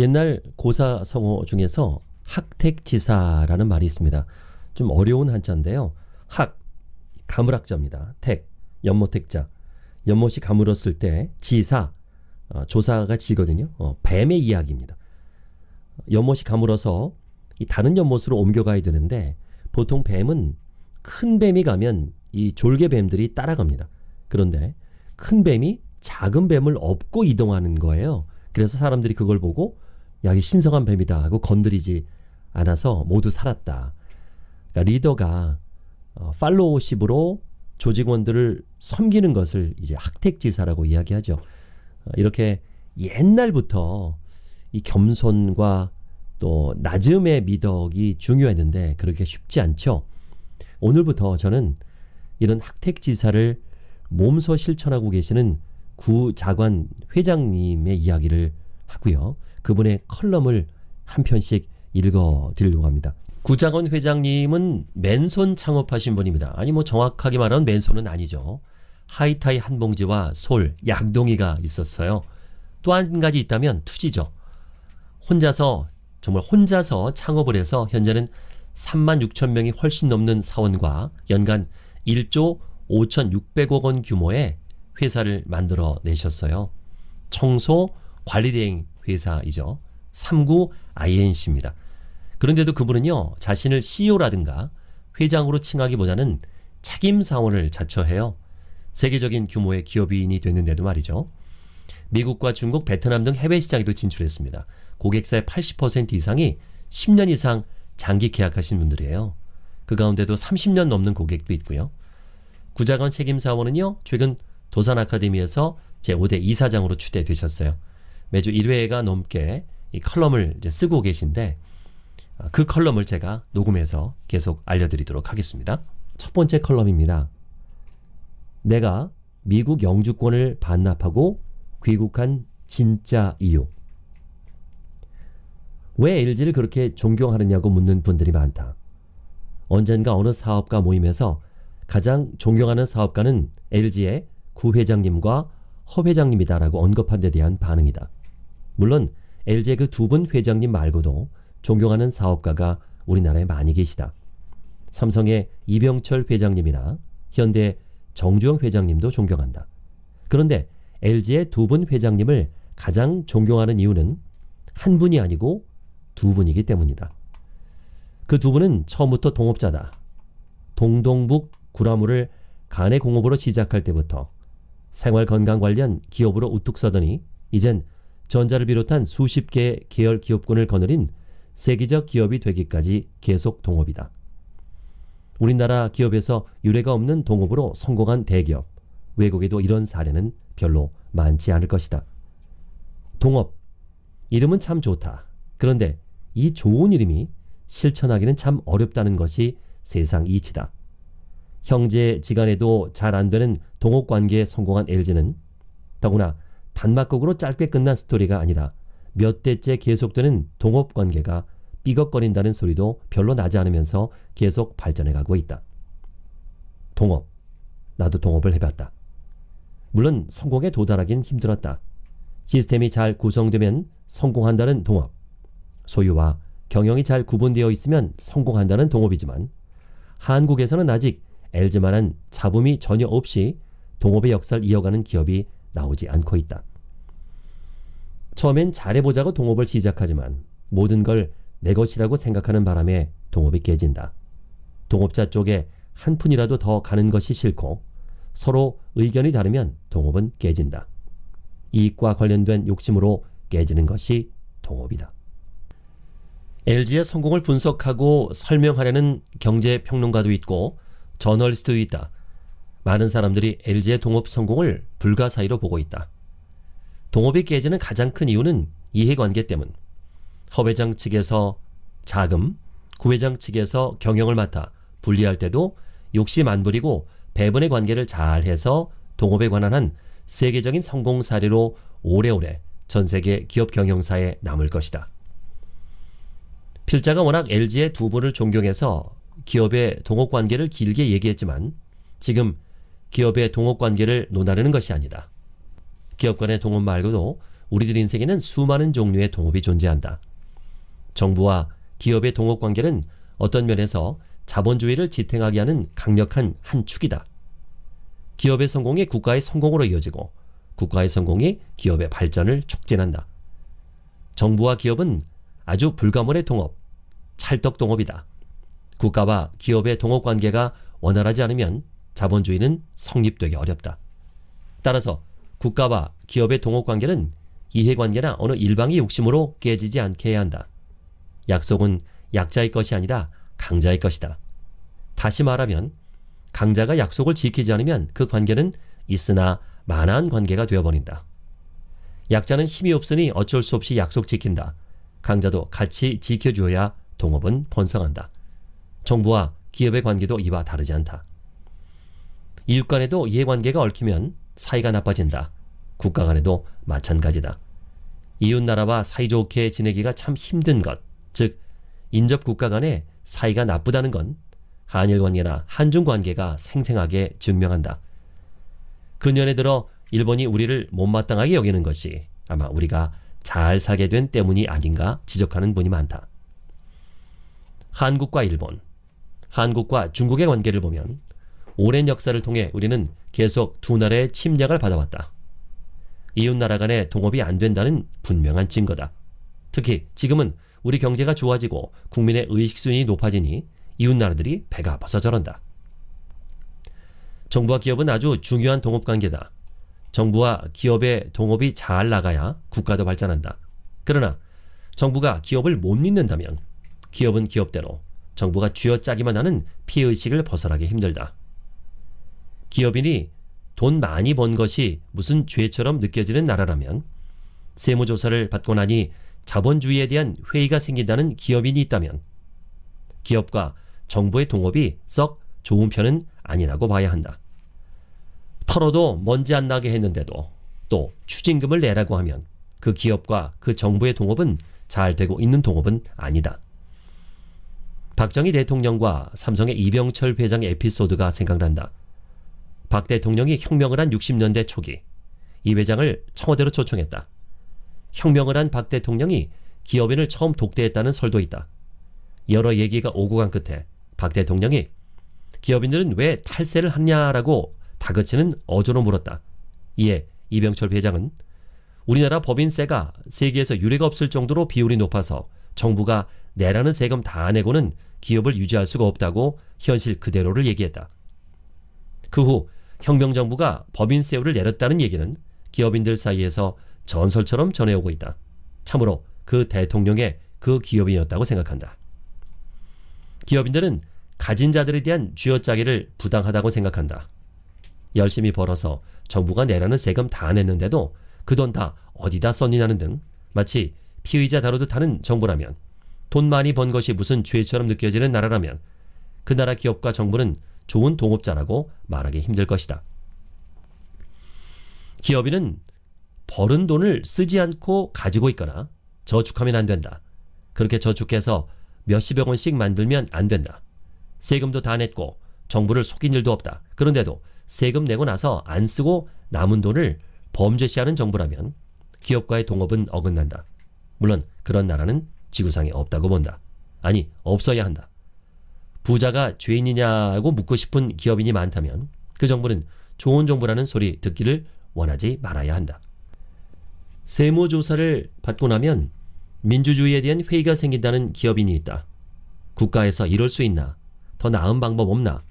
옛날 고사 성어 중에서 학택지사라는 말이 있습니다. 좀 어려운 한자인데요. 학, 가물학자입니다. 택, 연못택자. 연못이 가물었을 때 지사, 어, 조사가 지거든요. 어, 뱀의 이야기입니다. 연못이 가물어서 이 다른 연못으로 옮겨가야 되는데 보통 뱀은 큰 뱀이 가면 이 졸개뱀들이 따라갑니다. 그런데 큰 뱀이 작은 뱀을 업고 이동하는 거예요. 그래서 사람들이 그걸 보고 야, 이 신성한 뱀이다 하고 건드리지 않아서 모두 살았다. 그러니까 리더가 어, 팔로우십으로 조직원들을 섬기는 것을 이제 학택지사라고 이야기하죠. 어, 이렇게 옛날부터 이 겸손과 또 낮음의 미덕이 중요했는데 그렇게 쉽지 않죠. 오늘부터 저는 이런 학택지사를 몸소 실천하고 계시는 구자관 회장님의 이야기를 하고요. 그분의 컬럼을 한 편씩 읽어 드리려고 합니다. 구장원 회장님은 맨손 창업하신 분입니다. 아니 뭐 정확하게 말하면 맨손은 아니죠. 하이타이 한 봉지와 솔, 양동이가 있었어요. 또 한 가지 있다면 투지죠. 혼자서 정말 혼자서 창업을 해서 현재는 3만 6천 명이 훨씬 넘는 사원과 연간 1조 5,600억 원 규모의 회사를 만들어 내셨어요. 청소 관리대행 회사이죠. 39 INC입니다. 그런데도 그분은요, 자신을 CEO라든가 회장으로 칭하기보다는 책임사원을 자처해요. 세계적인 규모의 기업인이 됐는데도 말이죠. 미국과 중국, 베트남 등 해외 시장에도 진출했습니다. 고객사의 80% 이상이 10년 이상 장기 계약하신 분들이에요. 그 가운데도 30년 넘는 고객도 있고요. 구자관 책임사원은요, 최근 도산 아카데미에서 제5대 이사장으로 추대되셨어요. 매주 1회가 넘게 이 컬럼을 쓰고 계신데 아, 그 컬럼을 제가 녹음해서 계속 알려드리도록 하겠습니다. 첫 번째 컬럼입니다. 내가 미국 영주권을 반납하고 귀국한 진짜 이유. 왜 LG를 그렇게 존경하느냐고 묻는 분들이 많다. 언젠가 어느 사업가 모임에서 가장 존경하는 사업가는 LG의 구 회장님과 허 회장님이다라고 언급한 데 대한 반응이다. 물론 LG의 그 두 분 회장님 말고도 존경하는 사업가가 우리나라에 많이 계시다. 삼성의 이병철 회장님이나 현대 정주영 회장님도 존경한다. 그런데 LG의 두 분 회장님을 가장 존경하는 이유는 한 분이 아니고 두 분이기 때문이다. 그 두 분은 처음부터 동업자다. 동동북 구라물을 간의 공업으로 시작할 때부터 생활 건강 관련 기업으로 우뚝 서더니 이젠 전자를 비롯한 수십 개의 계열 기업군을 거느린 세계적 기업이 되기까지 계속 동업이다. 우리나라 기업에서 유례가 없는 동업으로 성공한 대기업, 외국에도 이런 사례는 별로 많지 않을 것이다. 동업, 이름은 참 좋다. 그런데 이 좋은 이름이 실천하기는 참 어렵다는 것이 세상 이치다. 형제 지간에도 잘 안 되는 동업 관계에 성공한 LG는 더구나 단막극으로 짧게 끝난 스토리가 아니라 몇 대째 계속되는 동업 관계가 삐걱거린다는 소리도 별로 나지 않으면서 계속 발전해 가고 있다. 동업. 나도 동업을 해봤다. 물론 성공에 도달하긴 힘들었다. 시스템이 잘 구성되면 성공한다는 동업. 소유와 경영이 잘 구분되어 있으면 성공한다는 동업이지만 한국에서는 아직 LG만한 잡음이 전혀 없이 동업의 역사를 이어가는 기업이 나오지 않고 있다. 처음엔 잘해보자고 동업을 시작하지만 모든 걸 내 것이라고 생각하는 바람에 동업이 깨진다. 동업자 쪽에 한 푼이라도 더 가는 것이 싫고 서로 의견이 다르면 동업은 깨진다. 이익과 관련된 욕심으로 깨지는 것이 동업이다. LG의 성공을 분석하고 설명하려는 경제평론가도 있고 저널리스트도 있다. 많은 사람들이 LG의 동업 성공을 불가사의로 보고 있다. 동업이 깨지는 가장 큰 이유는 이해관계 때문. 허 회장 측에서 자금, 구 회장 측에서 경영을 맡아 분리할 때도 욕심 안 부리고 배분의 관계를 잘 해서 동업에 관한 한 세계적인 성공 사례로 오래오래 전 세계 기업 경영사에 남을 것이다. 필자가 워낙 LG의 두 분을 존경해서 기업의 동업 관계를 길게 얘기했지만 지금 기업의 동업 관계를 논하려는 것이 아니다. 기업 간의 동업 말고도 우리들 인생에는 수많은 종류의 동업이 존재한다. 정부와 기업의 동업 관계는 어떤 면에서 자본주의를 지탱하게 하는 강력한 한 축이다. 기업의 성공이 국가의 성공으로 이어지고 국가의 성공이 기업의 발전을 촉진한다. 정부와 기업은 아주 불가문의 동업, 찰떡 동업이다. 국가와 기업의 동업 관계가 원활하지 않으면 자본주의는 성립되기 어렵다. 따라서 국가와 기업의 동업 관계는 이해관계나 어느 일방의 욕심으로 깨지지 않게 해야 한다. 약속은 약자의 것이 아니라 강자의 것이다. 다시 말하면 강자가 약속을 지키지 않으면 그 관계는 있으나 만한 관계가 되어버린다. 약자는 힘이 없으니 어쩔 수 없이 약속 지킨다. 강자도 같이 지켜주어야 동업은 번성한다. 정부와 기업의 관계도 이와 다르지 않다. 이웃 간에도 이해관계가 얽히면 사이가 나빠진다. 국가 간에도 마찬가지다. 이웃 나라와 사이좋게 지내기가 참 힘든 것, 즉 인접 국가 간의 사이가 나쁘다는 건 한일 관계나 한중 관계가 생생하게 증명한다. 근년에 들어 일본이 우리를 못마땅하게 여기는 것이 아마 우리가 잘 살게 된 때문이 아닌가 지적하는 분이 많다. 한국과 일본, 한국과 중국의 관계를 보면 오랜 역사를 통해 우리는 계속 두 나라의 침략을 받아왔다. 이웃 나라 간의 동업이 안 된다는 분명한 증거다. 특히 지금은 우리 경제가 좋아지고 국민의 의식 수준이 높아지니 이웃 나라들이 배가 아파서 저런다. 정부와 기업은 아주 중요한 동업 관계다. 정부와 기업의 동업이 잘 나가야 국가도 발전한다. 그러나 정부가 기업을 못 믿는다면 기업은 기업대로 정부가 쥐어짜기만 하는 피해의식을 벗어나기 힘들다. 기업인이 돈 많이 번 것이 무슨 죄처럼 느껴지는 나라라면 세무조사를 받고 나니 자본주의에 대한 회의가 생긴다는 기업인이 있다면 기업과 정부의 동업이 썩 좋은 편은 아니라고 봐야 한다. 털어도 먼지 안 나게 했는데도 또 추징금을 내라고 하면 그 기업과 그 정부의 동업은 잘 되고 있는 동업은 아니다. 박정희 대통령과 삼성의 이병철 회장의 에피소드가 생각난다. 박 대통령이 혁명을 한 60년대 초기 이 회장을 청와대로 초청했다. 혁명을 한 박 대통령이 기업인을 처음 독대했다는 설도 있다. 여러 얘기가 오고 간 끝에 박 대통령이 기업인들은 왜 탈세를 하냐라고 다그치는 어조로 물었다. 이에 이병철 회장은 우리나라 법인세가 세계에서 유례가 없을 정도로 비율이 높아서 정부가 내라는 세금 다 내고는 기업을 유지할 수가 없다고 현실 그대로를 얘기했다. 그 후 혁명정부가 법인세율을 내렸다는 얘기는 기업인들 사이에서 전설처럼 전해오고 있다. 참으로 그 대통령의 그 기업인이었다고 생각한다. 기업인들은 가진 자들에 대한 쥐어짜기를 부당하다고 생각한다. 열심히 벌어서 정부가 내라는 세금 다 냈는데도 그 돈 다 어디다 썼느냐는 등 마치 피의자 다루듯 하는 정부라면 돈 많이 번 것이 무슨 죄처럼 느껴지는 나라라면 그 나라 기업과 정부는 좋은 동업자라고 말하기 힘들 것이다. 기업인은 벌은 돈을 쓰지 않고 가지고 있거나 저축하면 안 된다. 그렇게 저축해서 몇십억 원씩 만들면 안 된다. 세금도 다 냈고 정부를 속인 일도 없다. 그런데도 세금 내고 나서 안 쓰고 남은 돈을 범죄시하는 정부라면 기업과의 동업은 어긋난다. 물론 그런 나라는 지구상에 없다고 본다. 아니 없어야 한다. 부자가 죄인이냐고 묻고 싶은 기업인이 많다면 그 정부는 좋은 정부라는 소리 듣기를 원하지 말아야 한다. 세무조사를 받고 나면 민주주의에 대한 회의가 생긴다는 기업인이 있다. 국가에서 이럴 수 있나? 더 나은 방법 없나?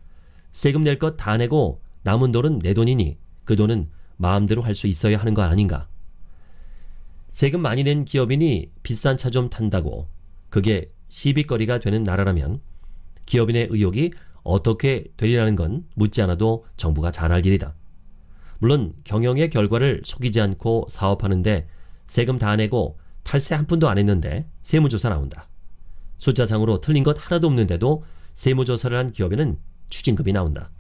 세금 낼 것 다 내고 남은 돈은 내 돈이니 그 돈은 마음대로 할 수 있어야 하는 거 아닌가? 세금 많이 낸 기업인이 비싼 차 좀 탄다고 그게 시비거리가 되는 나라라면 기업인의 의혹이 어떻게 되리라는 건 묻지 않아도 정부가 잘 알 일이다. 물론 경영의 결과를 속이지 않고 사업하는데 세금 다 내고 탈세 한 푼도 안 했는데 세무조사 나온다. 숫자상으로 틀린 것 하나도 없는데도 세무조사를 한 기업에는 추징금이 나온다.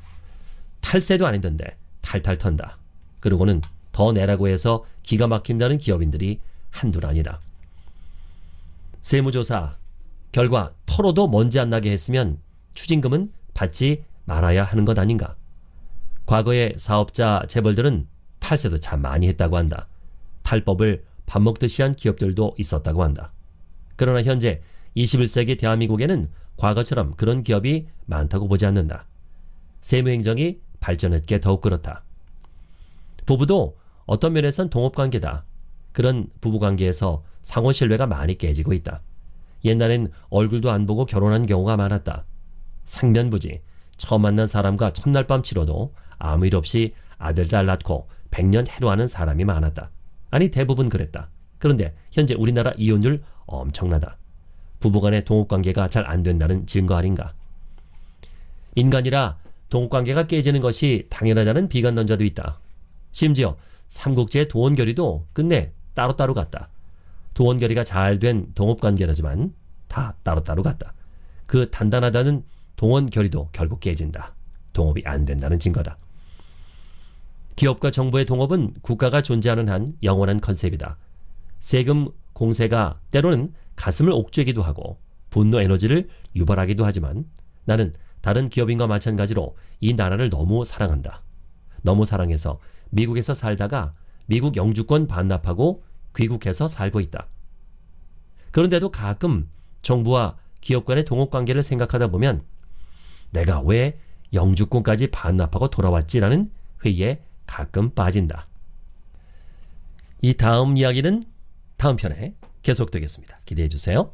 탈세도 안 했는데 탈탈 턴다. 그러고는 더 내라고 해서 기가 막힌다는 기업인들이 한둘 아니다. 세무조사 결과 털어도 먼지 안 나게 했으면 추징금은 받지 말아야 하는 것 아닌가. 과거의 사업자 재벌들은 탈세도 참 많이 했다고 한다. 탈법을 밥 먹듯이 한 기업들도 있었다고 한다. 그러나 현재 21세기 대한민국에는 과거처럼 그런 기업이 많다고 보지 않는다. 세무행정이 발전했기에 더욱 그렇다. 부부도 어떤 면에선 동업관계다. 그런 부부관계에서 상호 신뢰가 많이 깨지고 있다. 옛날엔 얼굴도 안 보고 결혼한 경우가 많았다. 상면부지 처음 만난 사람과 첫날 밤 치러도 아무 일 없이 아들 잘 낳고 백년 해로하는 사람이 많았다. 아니 대부분 그랬다. 그런데 현재 우리나라 이혼율 엄청나다. 부부간의 동업관계가 잘 안 된다는 증거 아닌가. 인간이라 동업관계가 깨지는 것이 당연하다는 비관론자도 있다. 심지어 삼국지의 도원결의도 끝내 따로따로 갔다. 도원결의가 잘 된 동업관계라지만 다 따로따로 갔다. 그 단단하다는 동원결의도 결국 깨진다. 동업이 안 된다는 증거다. 기업과 정부의 동업은 국가가 존재하는 한 영원한 컨셉이다. 세금 공세가 때로는 가슴을 옥죄기도 하고 분노 에너지를 유발하기도 하지만 나는 다른 기업인과 마찬가지로 이 나라를 너무 사랑한다. 너무 사랑해서 미국에서 살다가 미국 영주권 반납하고 귀국해서 살고 있다. 그런데도 가끔 정부와 기업 간의 동업 관계를 생각하다 보면 내가 왜 영주권까지 반납하고 돌아왔지라는 회의에 가끔 빠진다. 이 다음 이야기는 다음 편에 계속되겠습니다. 기대해 주세요.